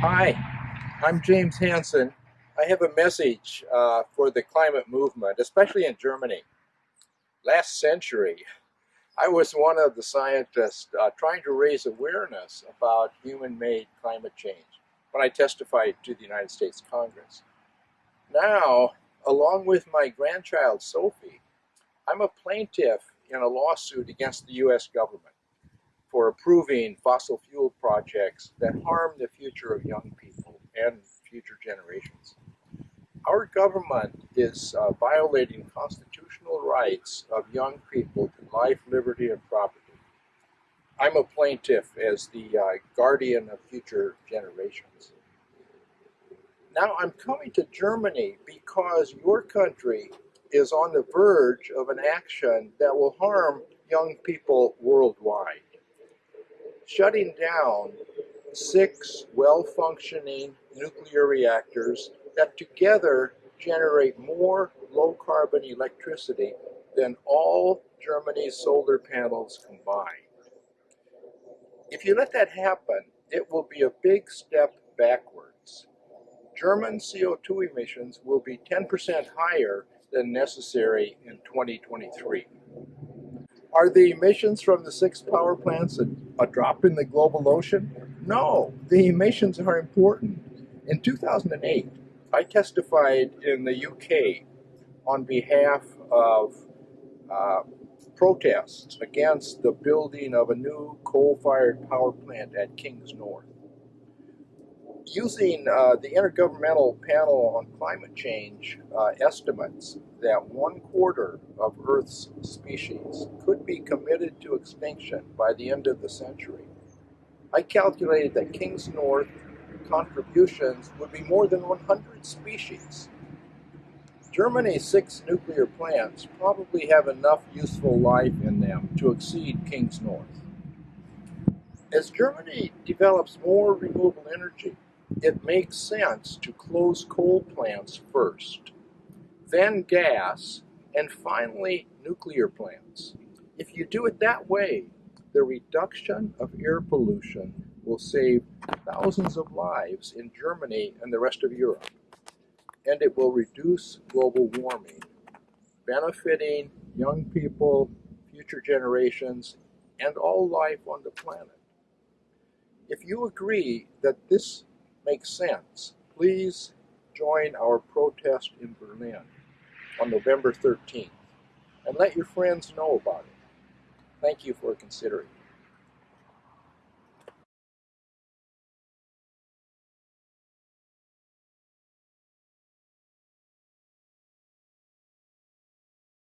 Hi, I'm James Hansen. I have a message uh, for the climate movement, especially in Germany. Last century, I was one of the scientists uh, trying to raise awareness about human-made climate change when I testified to the United States Congress. Now, along with my grandchild Sophie, I'm a plaintiff in a lawsuit against the U.S. government for approving fossil fuel projects that harm the future of young people and future generations. Our government is uh, violating constitutional rights of young people to life, liberty, and property. I'm a plaintiff as the uh, guardian of future generations. Now I'm coming to Germany because your country is on the verge of an action that will harm young people worldwide shutting down six well-functioning nuclear reactors that together generate more low-carbon electricity than all Germany's solar panels combined. If you let that happen, it will be a big step backwards. German CO2 emissions will be 10% higher than necessary in 2023. Are the emissions from the six power plants a, a drop in the global ocean? No, the emissions are important. In 2008, I testified in the UK on behalf of uh, protests against the building of a new coal-fired power plant at Kingsnorth using uh, the Intergovernmental Panel on Climate Change uh, estimates that one quarter of Earth's species could be committed to extinction by the end of the century. I calculated that Kingsnorth contributions would be more than 100 species. Germany's six nuclear plants probably have enough useful life in them to exceed Kingsnorth. As Germany develops more renewable energy, it makes sense to close coal plants first, then gas, and finally nuclear plants. If you do it that way, the reduction of air pollution will save thousands of lives in Germany and the rest of Europe. And it will reduce global warming, benefiting young people, future generations, and all life on the planet. If you agree that this makes sense, please join our protest in Berlin on November 13th and let your friends know about it. Thank you for considering.